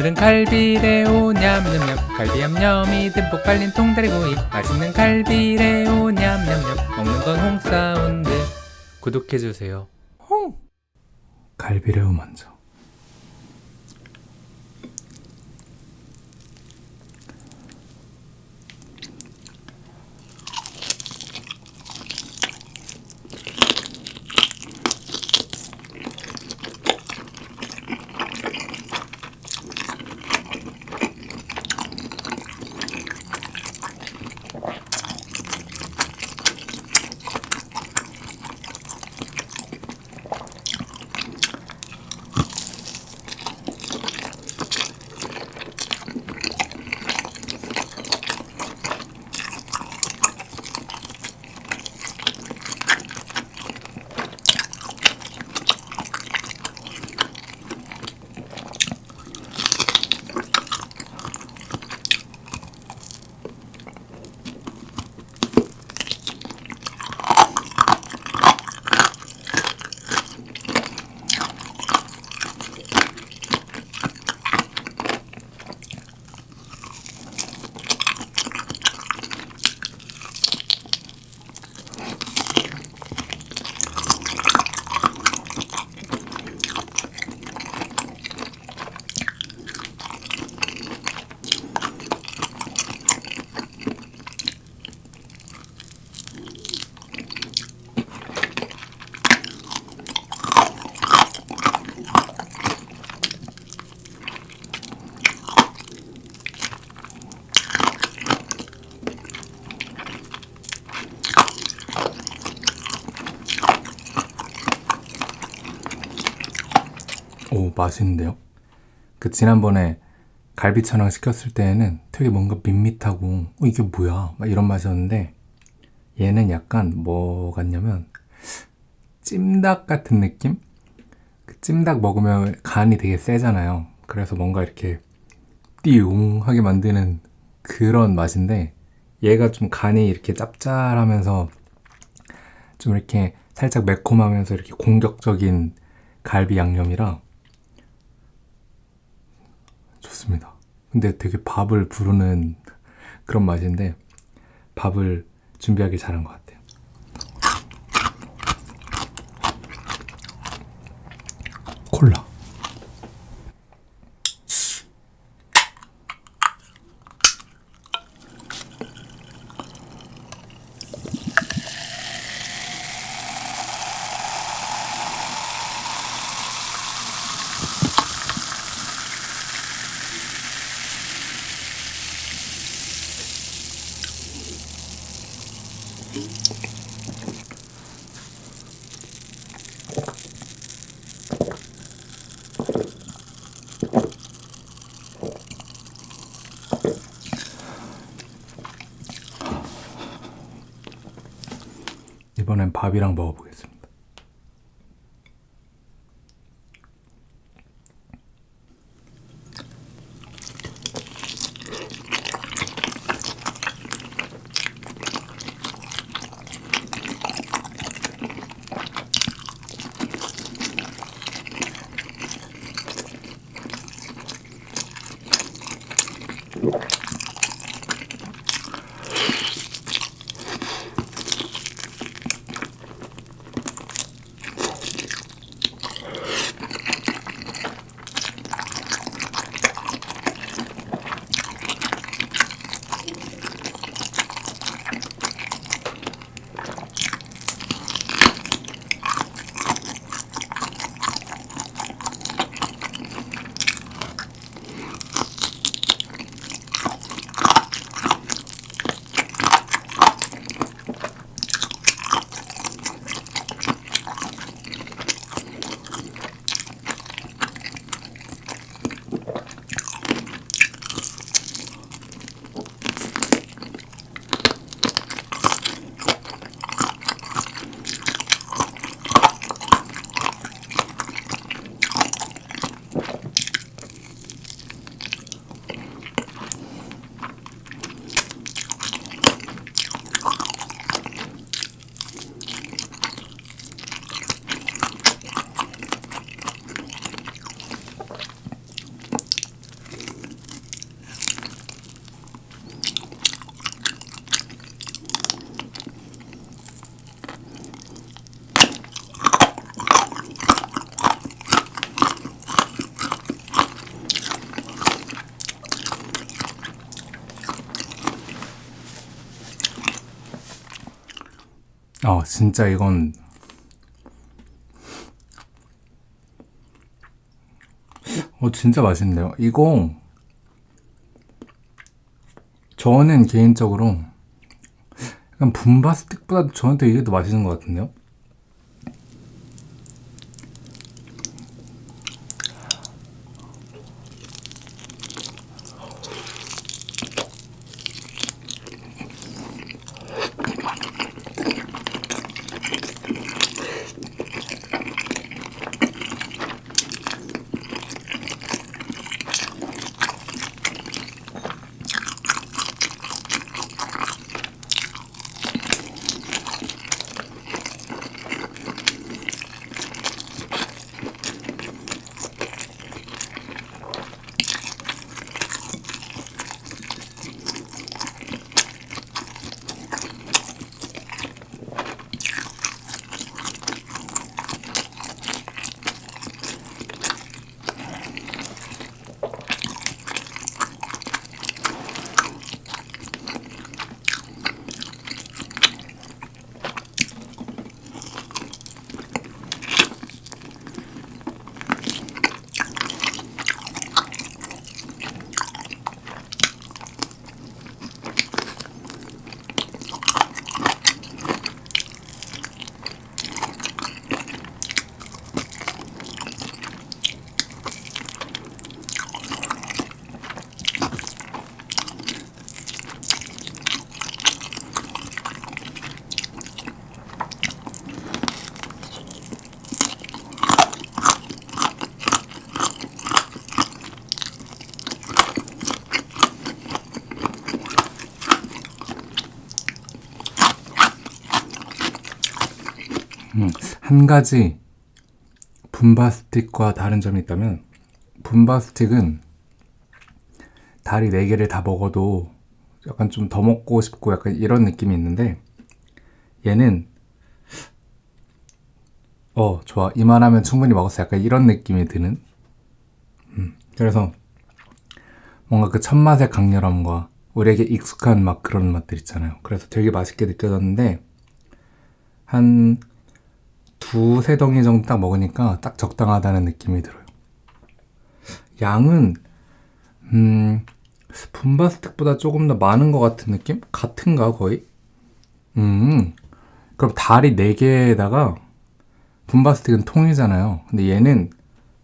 오늘은 갈비레오 냠냠냠. 갈비 냠냠이 듬뿍 발린 통다리구이 맛있는 갈비레오 냠냠냠. 먹는 건 홍사운드. 구독해주세요. 홍! 갈비레오 먼저 오 맛있는데요? 그 지난번에 갈비 천왕 시켰을 때에는 되게 뭔가 밋밋하고 어, 이게 뭐야 막 이런 맛이었는데 얘는 약간 뭐 같냐면 찜닭 같은 느낌? 그 찜닭 먹으면 간이 되게 세잖아요 그래서 뭔가 이렇게 띠용하게 만드는 그런 맛인데 얘가 좀 간이 이렇게 짭짤하면서 좀 이렇게 살짝 매콤하면서 이렇게 공격적인 갈비 양념이라 좋습니다. 근데 되게 밥을 부르는 그런 맛인데 밥을 준비하기 잘한 것 같아요. 콜라. 이번엔 밥이랑 먹어보겠습니다. 진짜 이건 어, 진짜 맛있는데요. 이거 저는 개인적으로 약간 분바 스틱보다 저한테 이게 더 맛있는 것 같은데요. 한 가지 분바스틱과 다른 점이 있다면 분바스틱은 다리 4개를 다 먹어도 약간 좀 더 먹고 싶고 약간 이런 느낌이 있는데 얘는 어 좋아. 이만하면 충분히 먹었어. 약간 이런 느낌이 드는. 음, 그래서 뭔가 그 첫맛의 강렬함과 우리에게 익숙한 막 그런 맛들 있잖아요. 그래서 되게 맛있게 느껴졌는데 한 두세 덩이 정도 딱 먹으니까 딱 적당하다는 느낌이 들어요. 양은 음 분바스틱보다 조금 더 많은 것 같은 느낌? 같은가 거의? 음 그럼 다리 4개에다가 분바스틱은 통이잖아요. 근데 얘는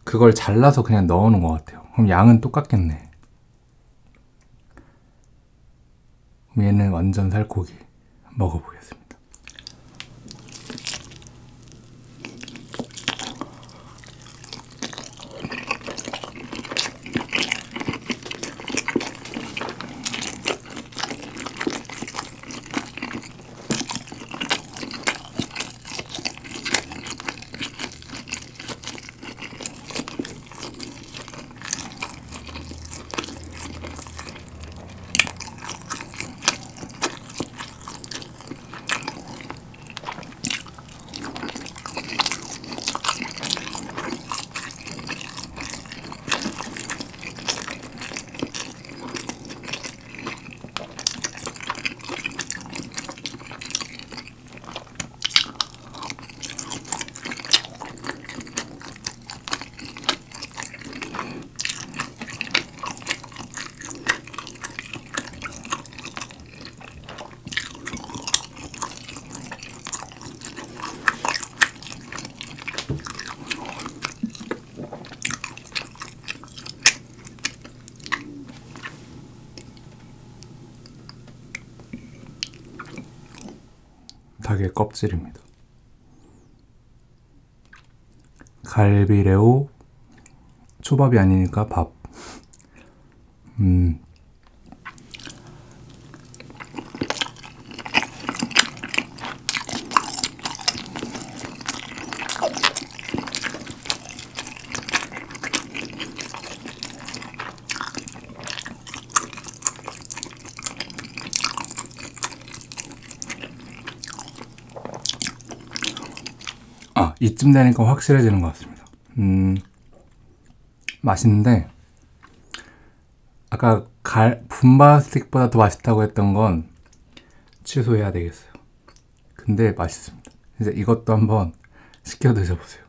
그걸 잘라서 그냥 넣어 놓은 것 같아요. 그럼 양은 똑같겠네. 얘는 완전 살코기 먹어보겠습니다. 닭의 껍질입니다. 갈비레오 초밥이 아니니까 밥. 음. 아, 이쯤 되니까 확실해지는 것 같습니다. 음, 맛있는데, 아까 갈, 분바 스틱보다 더 맛있다고 했던 건 취소해야 되겠어요. 그 근데 맛있습니다. 이제 이것도 한번 시켜 드셔보세요.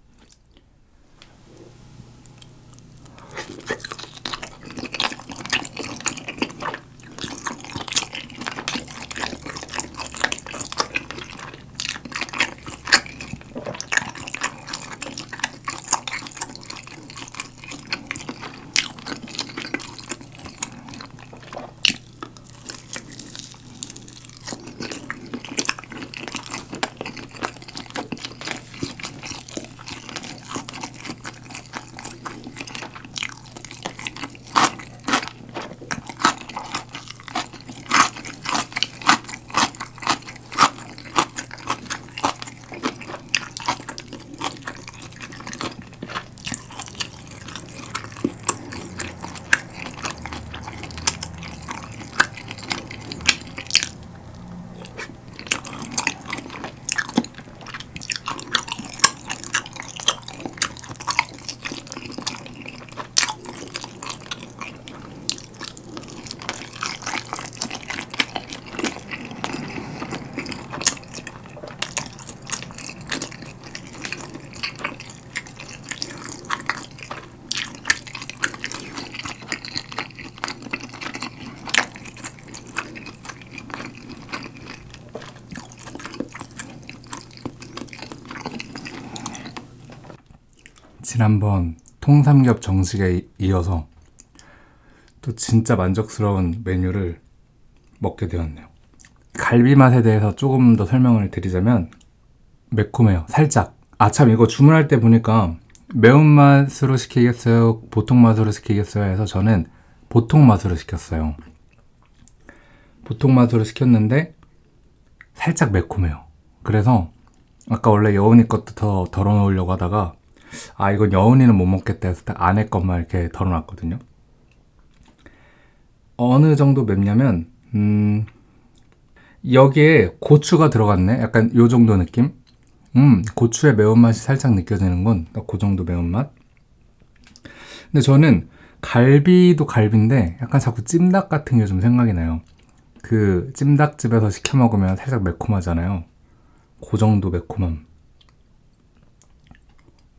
지난번 통삼겹 정식에 이어서 또 진짜 만족스러운 메뉴를 먹게 되었네요. 갈비 맛에 대해서 조금 더 설명을 드리자면 매콤해요. 살짝. 아 참 이거 주문할 때 보니까 매운맛으로 시키겠어요? 보통 맛으로 시키겠어요? 해서 저는 보통 맛으로 시켰어요. 보통 맛으로 시켰는데 살짝 매콤해요. 그래서 아까 원래 여운이 것도 더 덜어 놓으려고 하다가 아 이건 여운이는 못 먹겠다 해서 딱 안에 것만 이렇게 덜어놨거든요. 어느 정도 맵냐면 음 여기에 고추가 들어갔네? 약간 요 정도 느낌? 음 고추의 매운맛이 살짝 느껴지는군 그 정도 매운맛. 근데 저는 갈비도 갈비인데 약간 자꾸 찜닭 같은 게 좀 생각이 나요. 그 찜닭집에서 시켜 먹으면 살짝 매콤하잖아요. 그 정도 매콤함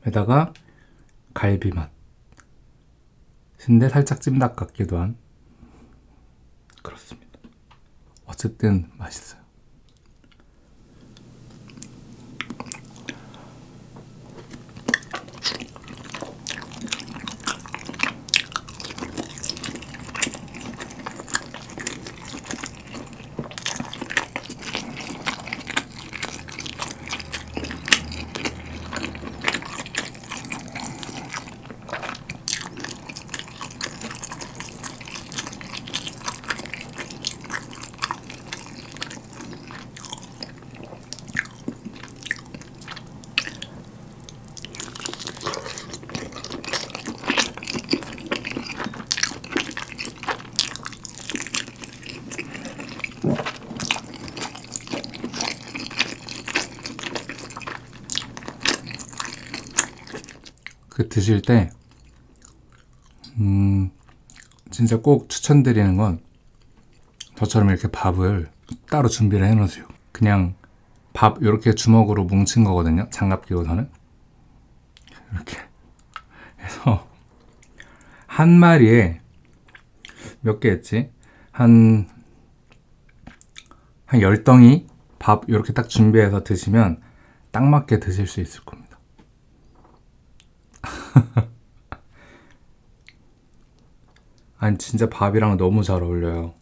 에다가 갈비 맛. 근데 살짝 찜닭 같기도 한 그렇습니다. 어쨌든 맛있어요. 그 드실 때, 음, 진짜 꼭 추천드리는 건 저처럼 이렇게 밥을 따로 준비를 해 놓으세요. 그냥 밥 이렇게 주먹으로 뭉친 거거든요. 장갑 끼고서는. 이렇게 해서 한 마리에 몇 개 했지? 한, 한 10덩이 밥 이렇게 딱 준비해서 드시면 딱 맞게 드실 수 있을 겁니다. 아니 진짜 밥이랑 너무 잘 어울려요.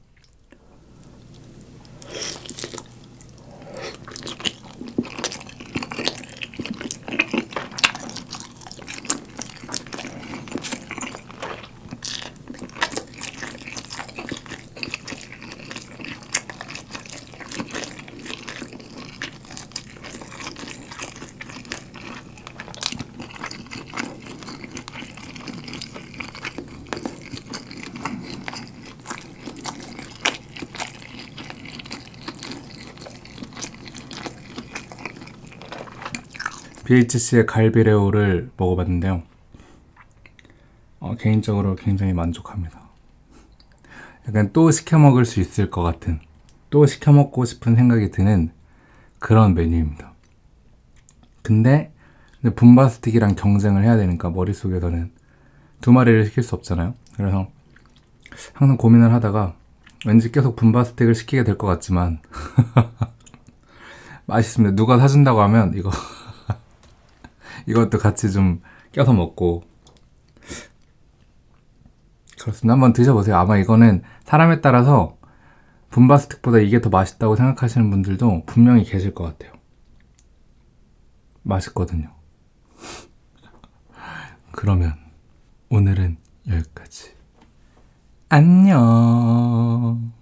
BHC의 갈비레오를 먹어봤는데요. 어, 개인적으로 굉장히 만족합니다. 약간 또 시켜 먹을 수 있을 것 같은, 또 시켜 먹고 싶은 생각이 드는 그런 메뉴입니다. 근데 근데 분바스틱이랑 경쟁을 해야 되니까 머릿속에서는 두 마리를 시킬 수 없잖아요. 그래서 항상 고민을 하다가 왠지 계속 분바스틱을 시키게 될 것 같지만 맛있습니다. 누가 사준다고 하면 이거 이것도 같이 좀 껴서 먹고 그렇습니다. 한번 드셔보세요. 아마 이거는 사람에 따라서 분바스틱보다 이게 더 맛있다고 생각하시는 분들도 분명히 계실 것 같아요. 맛있거든요. 그러면 오늘은 여기까지. 안녕.